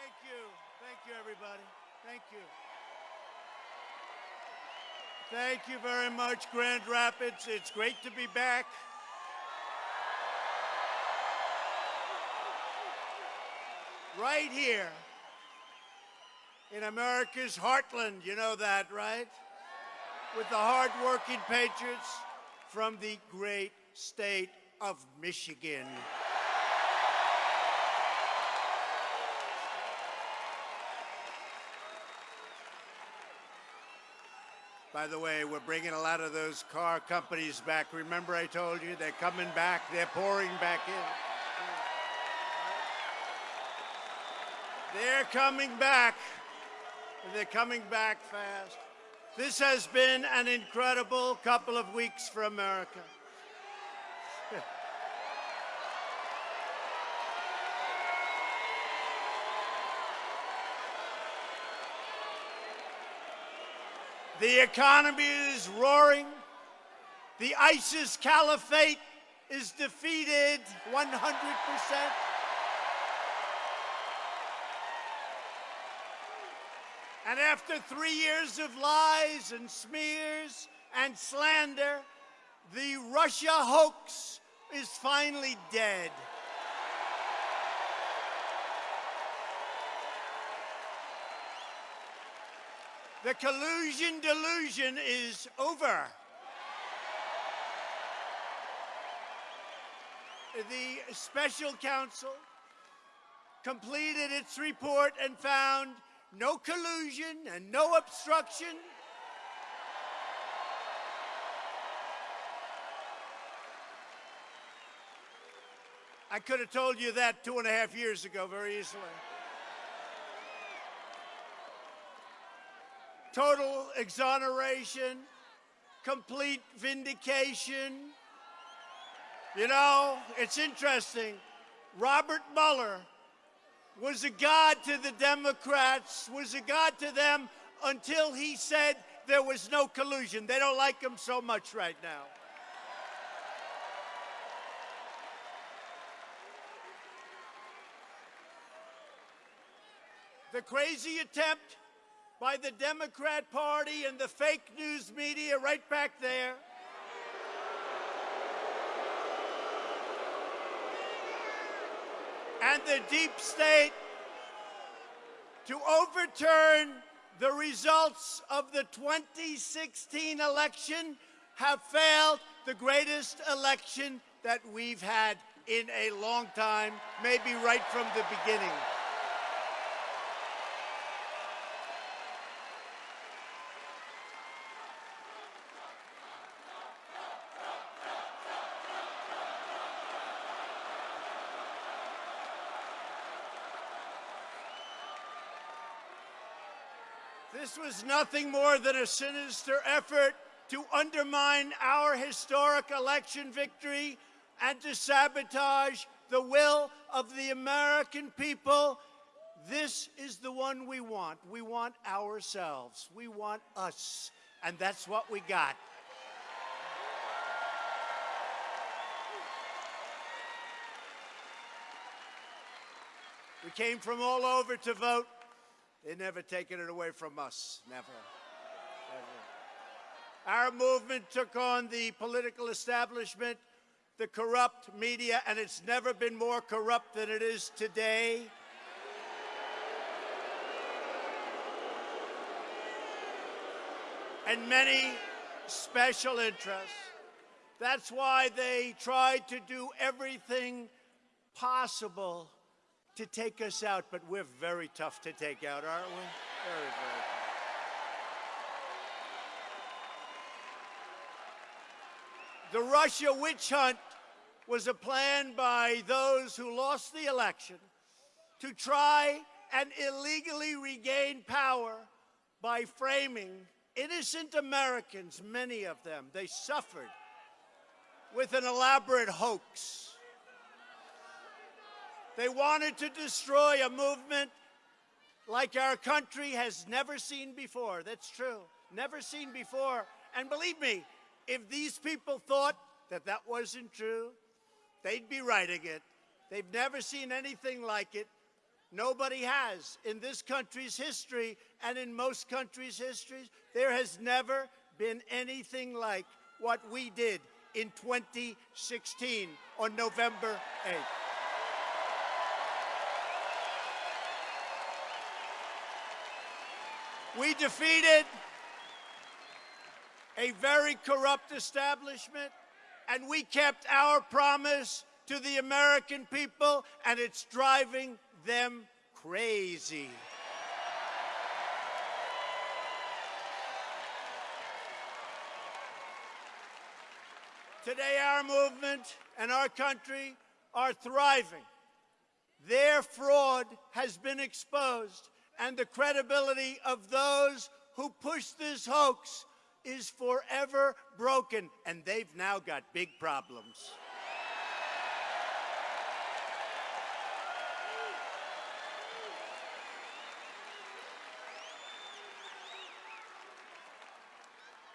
Thank you. Thank you, everybody. Thank you. Thank you very much, Grand Rapids. It's great to be back. Right here in America's heartland. You know that, right? With the hardworking patriots from the great state of Michigan. By the way, we're bringing a lot of those car companies back. Remember I told you they're coming back, they're pouring back in. They're coming back. They're coming back fast. This has been an incredible couple of weeks for America. The economy is roaring. The ISIS caliphate is defeated 100%. And after three years of lies and smears and slander, the Russia hoax is finally dead. The collusion delusion is over. The special counsel completed its report and found no collusion and no obstruction. I could have told you that two and a half years ago very easily. Total exoneration, complete vindication. You know, it's interesting. Robert Mueller was a god to the Democrats, was a god to them until he said there was no collusion. They don't like him so much right now. The crazy attempt by the Democrat Party and the fake news media right back there and the deep state to overturn the results of the 2016 election have failed the greatest election that we've had in a long time, maybe right from the beginning. This was nothing more than a sinister effort to undermine our historic election victory and to sabotage the will of the American people. This is the one we want. We want ourselves. We want us. And that's what we got. We came from all over to vote. They've never taken it away from us. Never. Never. Our movement took on the political establishment, the corrupt media, and it's never been more corrupt than it is today. And many special interests. That's why they tried to do everything possible to take us out, but we're very tough to take out, aren't we? Very, very tough. The Russia witch hunt was a plan by those who lost the election to try and illegally regain power by framing innocent Americans, many of them. They suffered with an elaborate hoax. They wanted to destroy a movement like our country has never seen before. That's true. Never seen before. And believe me, if these people thought that that wasn't true, they'd be writing it. They've never seen anything like it. Nobody has. In this country's history and in most countries' histories, there has never been anything like what we did in 2016 on November 8th. We defeated a very corrupt establishment, and we kept our promise to the American people, and it's driving them crazy. Today, our movement and our country are thriving. Their fraud has been exposed, and the credibility of those who push this hoax is forever broken, and they've now got big problems.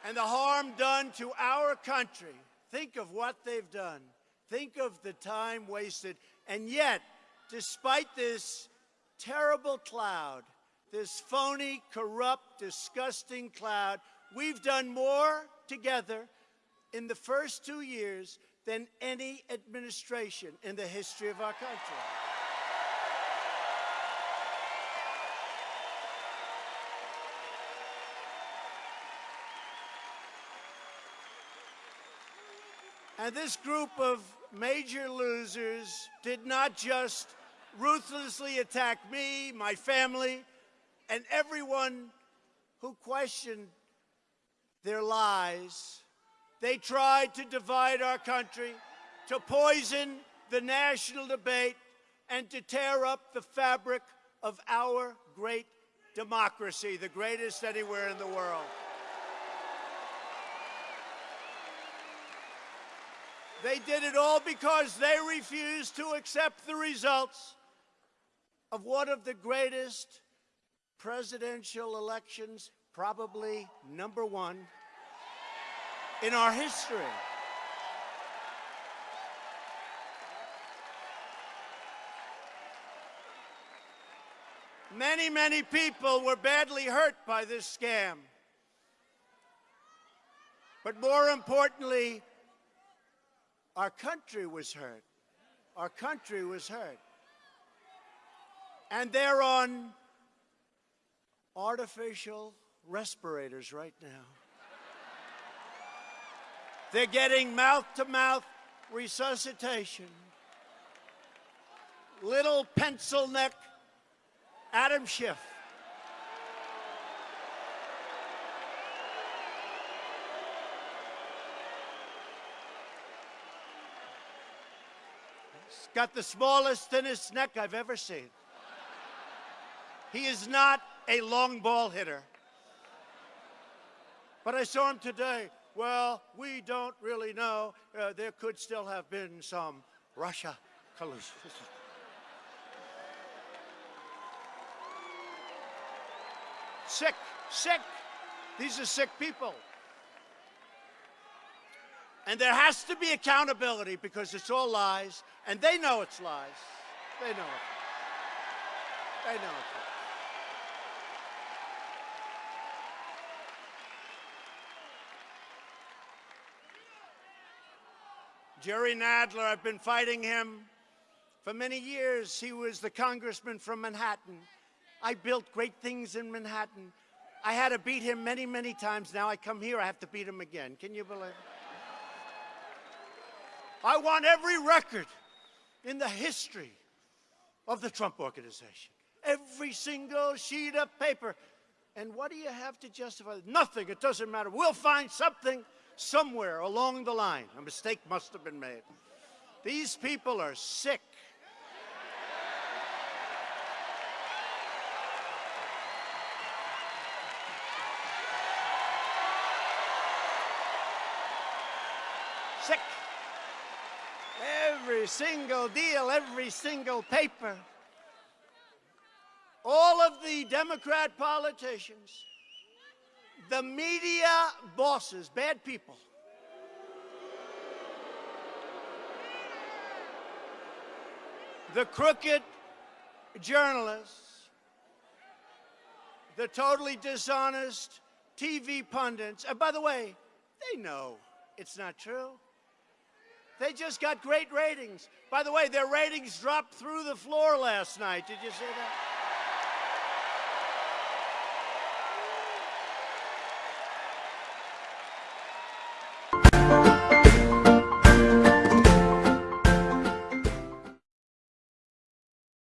And the harm done to our country, think of what they've done. Think of the time wasted. And yet, despite this terrible cloud, this phony, corrupt, disgusting cloud, We've done more together in the first two years than any administration in the history of our country. And this group of major losers did not just ruthlessly attacked me, my family, and everyone who questioned their lies. They tried to divide our country, to poison the national debate, and to tear up the fabric of our great democracy, the greatest anywhere in the world. They did it all because they refused to accept the results of one of the greatest presidential elections probably number one in our history. Many, many people were badly hurt by this scam. But more importantly, our country was hurt. Our country was hurt. And they're on artificial respirators right now. They're getting mouth to mouth resuscitation. Little pencil neck Adam Schiff. He's got the smallest, thinnest neck I've ever seen. He is not a long ball hitter. But I saw him today. Well, we don't really know. Uh, there could still have been some Russia collusion. sick, sick. These are sick people. And there has to be accountability because it's all lies, and they know it's lies. They know it. They know it. Jerry Nadler, I've been fighting him for many years. He was the congressman from Manhattan. I built great things in Manhattan. I had to beat him many, many times. Now I come here, I have to beat him again. Can you believe it? I want every record in the history of the Trump Organization. Every single sheet of paper. And what do you have to justify? Nothing. It doesn't matter. We'll find something somewhere along the line, a mistake must have been made. These people are sick. Sick. Every single deal, every single paper. All of the Democrat politicians the media bosses, bad people. The crooked journalists, the totally dishonest TV pundits. And by the way, they know it's not true. They just got great ratings. By the way, their ratings dropped through the floor last night. Did you see that?